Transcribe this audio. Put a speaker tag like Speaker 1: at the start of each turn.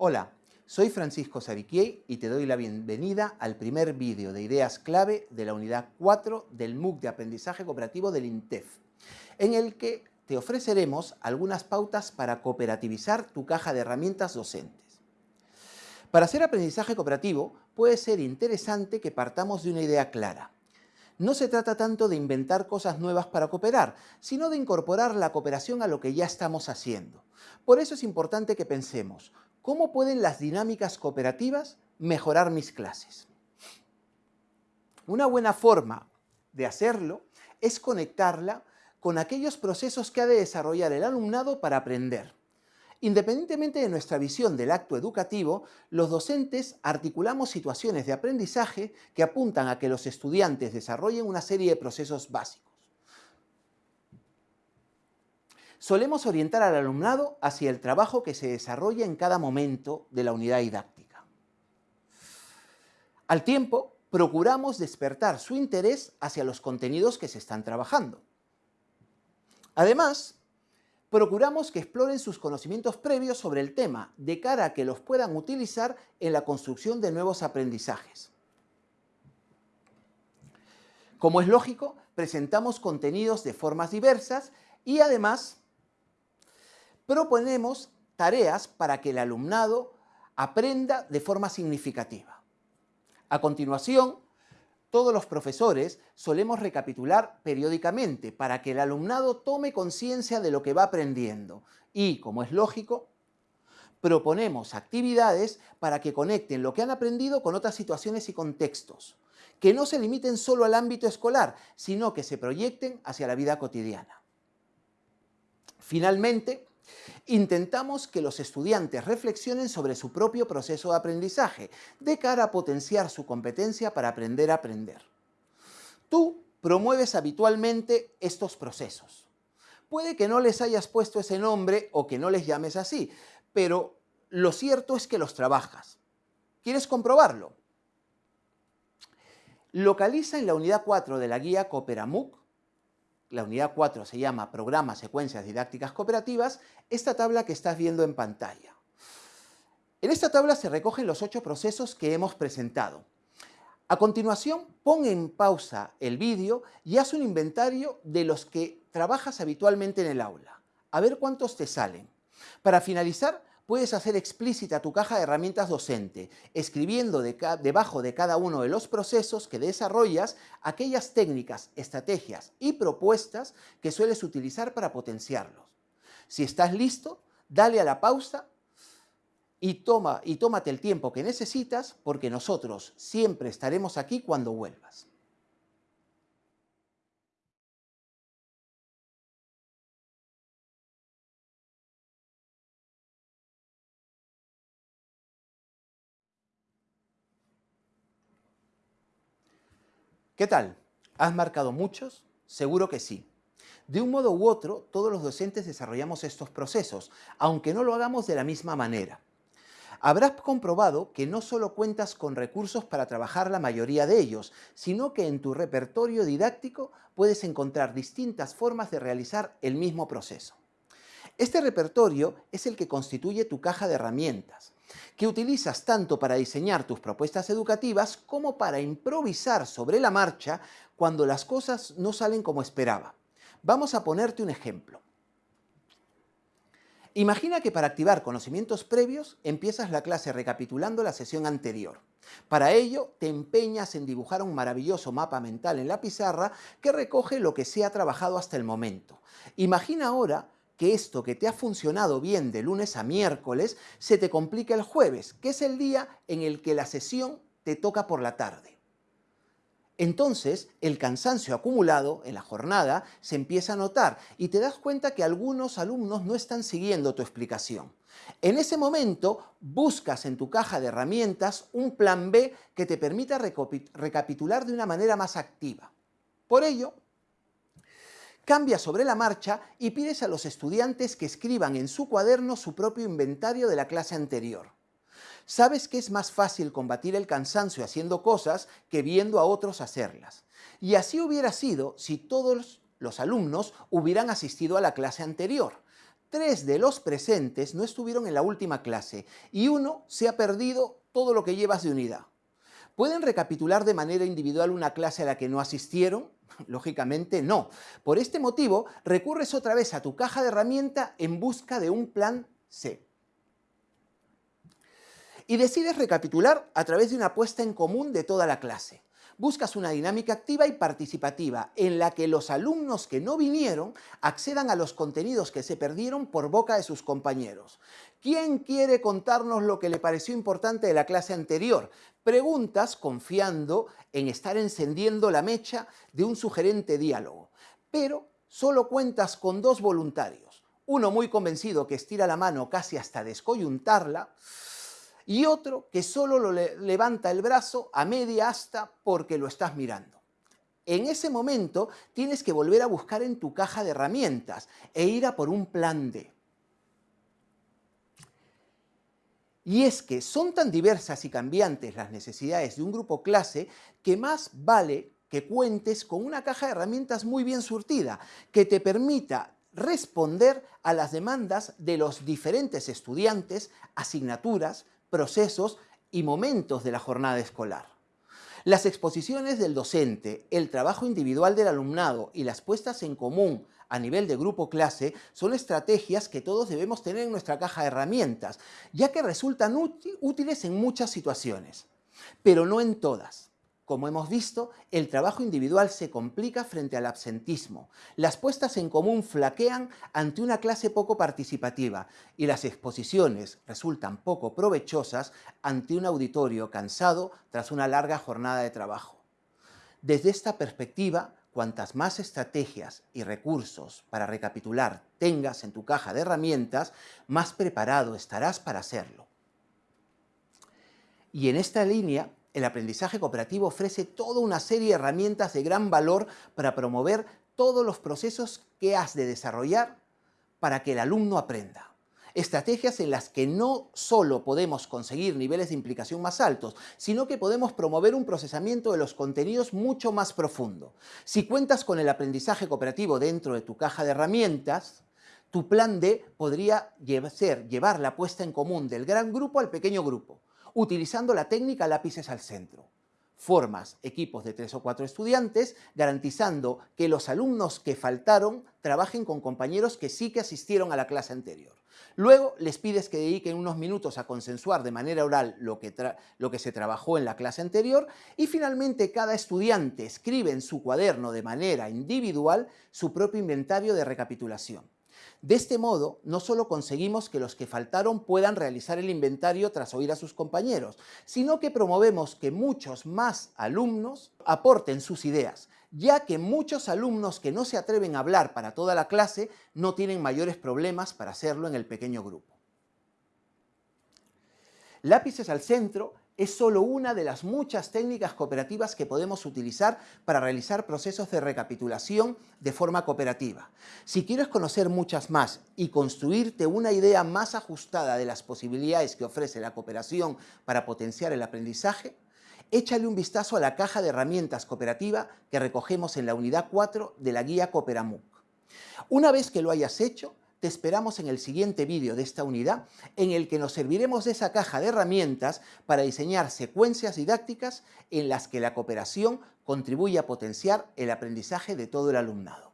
Speaker 1: Hola, soy Francisco Sariquiei y te doy la bienvenida al primer vídeo de ideas clave de la unidad 4 del MOOC de aprendizaje cooperativo del INTEF, en el que te ofreceremos algunas pautas para cooperativizar tu caja de herramientas docentes. Para hacer aprendizaje cooperativo puede ser interesante que partamos de una idea clara. No se trata tanto de inventar cosas nuevas para cooperar, sino de incorporar la cooperación a lo que ya estamos haciendo. Por eso es importante que pensemos, ¿cómo pueden las dinámicas cooperativas mejorar mis clases? Una buena forma de hacerlo es conectarla con aquellos procesos que ha de desarrollar el alumnado para aprender. Independientemente de nuestra visión del acto educativo, los docentes articulamos situaciones de aprendizaje que apuntan a que los estudiantes desarrollen una serie de procesos básicos. Solemos orientar al alumnado hacia el trabajo que se desarrolla en cada momento de la unidad didáctica. Al tiempo, procuramos despertar su interés hacia los contenidos que se están trabajando. Además, procuramos que exploren sus conocimientos previos sobre el tema, de cara a que los puedan utilizar en la construcción de nuevos aprendizajes. Como es lógico, presentamos contenidos de formas diversas y además proponemos tareas para que el alumnado aprenda de forma significativa. A continuación, todos los profesores solemos recapitular periódicamente para que el alumnado tome conciencia de lo que va aprendiendo y, como es lógico, proponemos actividades para que conecten lo que han aprendido con otras situaciones y contextos, que no se limiten solo al ámbito escolar, sino que se proyecten hacia la vida cotidiana. Finalmente, Intentamos que los estudiantes reflexionen sobre su propio proceso de aprendizaje, de cara a potenciar su competencia para aprender a aprender. Tú promueves habitualmente estos procesos. Puede que no les hayas puesto ese nombre o que no les llames así, pero lo cierto es que los trabajas. ¿Quieres comprobarlo? Localiza en la unidad 4 de la guía Cooperamuc la unidad 4 se llama Programa Secuencias Didácticas Cooperativas, esta tabla que estás viendo en pantalla. En esta tabla se recogen los ocho procesos que hemos presentado. A continuación, pon en pausa el vídeo y haz un inventario de los que trabajas habitualmente en el aula. A ver cuántos te salen. Para finalizar, puedes hacer explícita tu caja de herramientas docente, escribiendo debajo de cada uno de los procesos que desarrollas aquellas técnicas, estrategias y propuestas que sueles utilizar para potenciarlos. Si estás listo, dale a la pausa y, toma, y tómate el tiempo que necesitas porque nosotros siempre estaremos aquí cuando vuelvas. ¿Qué tal? ¿Has marcado muchos? Seguro que sí. De un modo u otro, todos los docentes desarrollamos estos procesos, aunque no lo hagamos de la misma manera. Habrás comprobado que no solo cuentas con recursos para trabajar la mayoría de ellos, sino que en tu repertorio didáctico puedes encontrar distintas formas de realizar el mismo proceso. Este repertorio es el que constituye tu caja de herramientas que utilizas tanto para diseñar tus propuestas educativas como para improvisar sobre la marcha cuando las cosas no salen como esperaba. Vamos a ponerte un ejemplo. Imagina que para activar conocimientos previos empiezas la clase recapitulando la sesión anterior. Para ello te empeñas en dibujar un maravilloso mapa mental en la pizarra que recoge lo que se ha trabajado hasta el momento. Imagina ahora que esto que te ha funcionado bien de lunes a miércoles se te complica el jueves, que es el día en el que la sesión te toca por la tarde. Entonces, el cansancio acumulado en la jornada se empieza a notar y te das cuenta que algunos alumnos no están siguiendo tu explicación. En ese momento, buscas en tu caja de herramientas un plan B que te permita recapitular de una manera más activa. Por ello, Cambia sobre la marcha y pides a los estudiantes que escriban en su cuaderno su propio inventario de la clase anterior. Sabes que es más fácil combatir el cansancio haciendo cosas que viendo a otros hacerlas. Y así hubiera sido si todos los alumnos hubieran asistido a la clase anterior. tres de los presentes no estuvieron en la última clase y uno se ha perdido todo lo que llevas de unidad. ¿Pueden recapitular de manera individual una clase a la que no asistieron? Lógicamente no. Por este motivo, recurres otra vez a tu caja de herramienta en busca de un plan C. Y decides recapitular a través de una puesta en común de toda la clase buscas una dinámica activa y participativa en la que los alumnos que no vinieron accedan a los contenidos que se perdieron por boca de sus compañeros. ¿Quién quiere contarnos lo que le pareció importante de la clase anterior? Preguntas confiando en estar encendiendo la mecha de un sugerente diálogo. Pero solo cuentas con dos voluntarios. Uno muy convencido que estira la mano casi hasta descoyuntarla y otro que solo lo levanta el brazo a media asta porque lo estás mirando. En ese momento tienes que volver a buscar en tu caja de herramientas e ir a por un plan D. Y es que son tan diversas y cambiantes las necesidades de un grupo clase que más vale que cuentes con una caja de herramientas muy bien surtida, que te permita responder a las demandas de los diferentes estudiantes, asignaturas, procesos y momentos de la jornada escolar. Las exposiciones del docente, el trabajo individual del alumnado y las puestas en común a nivel de grupo clase son estrategias que todos debemos tener en nuestra caja de herramientas, ya que resultan útiles en muchas situaciones, pero no en todas. Como hemos visto, el trabajo individual se complica frente al absentismo. Las puestas en común flaquean ante una clase poco participativa y las exposiciones resultan poco provechosas ante un auditorio cansado tras una larga jornada de trabajo. Desde esta perspectiva, cuantas más estrategias y recursos para recapitular tengas en tu caja de herramientas, más preparado estarás para hacerlo. Y en esta línea el aprendizaje cooperativo ofrece toda una serie de herramientas de gran valor para promover todos los procesos que has de desarrollar para que el alumno aprenda. Estrategias en las que no solo podemos conseguir niveles de implicación más altos, sino que podemos promover un procesamiento de los contenidos mucho más profundo. Si cuentas con el aprendizaje cooperativo dentro de tu caja de herramientas, tu plan D podría ser llevar la puesta en común del gran grupo al pequeño grupo utilizando la técnica lápices al centro. Formas equipos de tres o cuatro estudiantes, garantizando que los alumnos que faltaron trabajen con compañeros que sí que asistieron a la clase anterior. Luego les pides que dediquen unos minutos a consensuar de manera oral lo que, lo que se trabajó en la clase anterior y finalmente cada estudiante escribe en su cuaderno de manera individual su propio inventario de recapitulación. De este modo, no solo conseguimos que los que faltaron puedan realizar el inventario tras oír a sus compañeros, sino que promovemos que muchos más alumnos aporten sus ideas, ya que muchos alumnos que no se atreven a hablar para toda la clase no tienen mayores problemas para hacerlo en el pequeño grupo. Lápices al centro es solo una de las muchas técnicas cooperativas que podemos utilizar para realizar procesos de recapitulación de forma cooperativa. Si quieres conocer muchas más y construirte una idea más ajustada de las posibilidades que ofrece la cooperación para potenciar el aprendizaje, échale un vistazo a la caja de herramientas cooperativa que recogemos en la unidad 4 de la guía Cooperamuc. Una vez que lo hayas hecho, te esperamos en el siguiente vídeo de esta unidad en el que nos serviremos de esa caja de herramientas para diseñar secuencias didácticas en las que la cooperación contribuye a potenciar el aprendizaje de todo el alumnado.